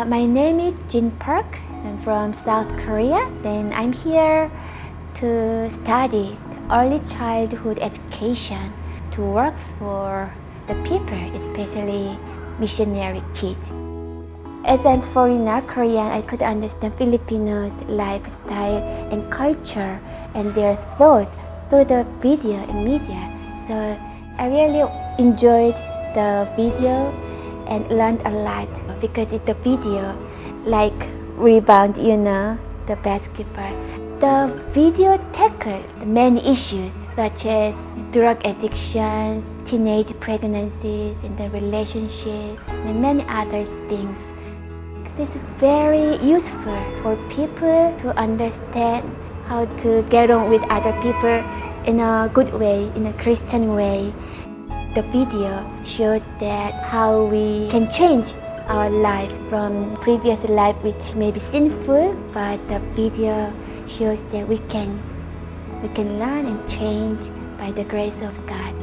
Uh, my name is Jin Park. I'm from South Korea. Then I'm here to study early childhood education to work for the people, especially missionary kids. As a foreigner Korean, I could understand Filipinos' lifestyle and culture and their thought through the video and media. So I really enjoyed the video and learned a lot because it's the video like rebound, you know, the basketball. The video tackled many issues such as drug addictions, teenage pregnancies, and the relationships, and many other things. It's very useful for people to understand how to get on with other people in a good way, in a Christian way. The video shows that how we can change our life from previous life which may be sinful, but the video shows that we can we can learn and change by the grace of God.